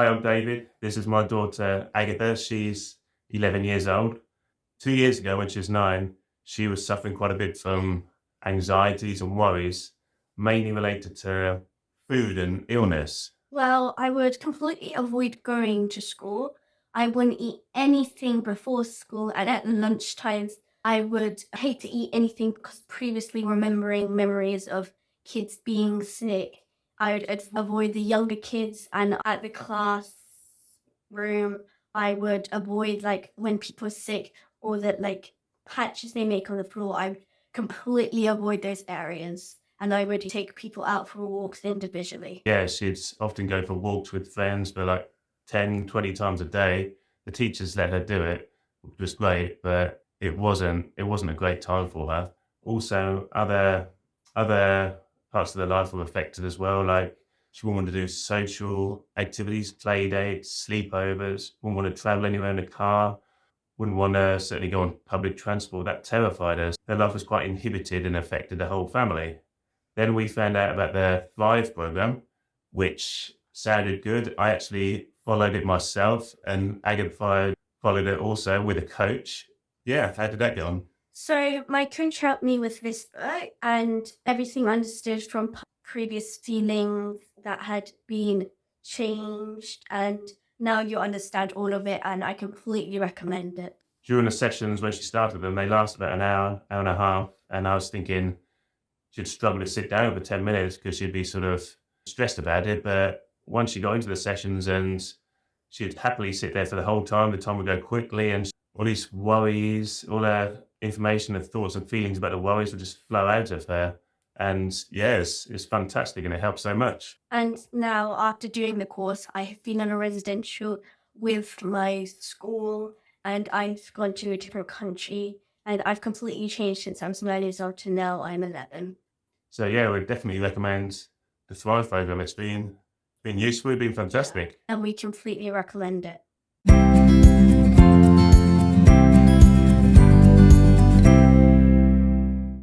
Hi, I'm David. This is my daughter Agatha. She's 11 years old. Two years ago, when she was nine, she was suffering quite a bit from anxieties and worries, mainly related to food and illness. Well, I would completely avoid going to school. I wouldn't eat anything before school, and at lunchtimes, I would hate to eat anything because previously remembering memories of kids being sick, I would avoid the younger kids, and at the class room, I would avoid like when people are sick or that like patches they make on the floor. I would completely avoid those areas, and I would take people out for walks individually. Yeah, she'd often go for walks with friends for like 10, 20 times a day. The teachers let her do it, which was great, but it wasn't it wasn't a great time for her. Also, other other parts of their life were affected as well. Like she wouldn't want to do social activities, play dates, sleepovers, wouldn't want to travel anywhere in a car, wouldn't want to certainly go on public transport. That terrified her. Their life was quite inhibited and affected the whole family. Then we found out about the Thrive program, which sounded good. I actually followed it myself, and Agatha followed, followed it also with a coach. Yeah, how did that go on? So my coach helped me with this book and everything understood from previous feelings that had been changed, and now you understand all of it, and I completely recommend it. During the sessions when she started them, they last about an hour, hour and a half, and I was thinking she'd struggle to sit down for 10 minutes because she'd be sort of stressed about it. But once she got into the sessions and she'd happily sit there for the whole time, the time would go quickly and all these worries, all her information and thoughts and feelings about the worries will just flow out of her. And yes, it's fantastic and it helps so much. And now, after doing the course, I have been on a residential with my school, and I've gone to a different country, and I've completely changed since I'm nine years old to now I'm 11. So yeah, we definitely recommend the Thrive program. It's been been useful, it's been fantastic. And we completely recommend it.